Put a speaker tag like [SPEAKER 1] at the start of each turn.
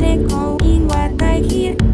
[SPEAKER 1] second in what I hear.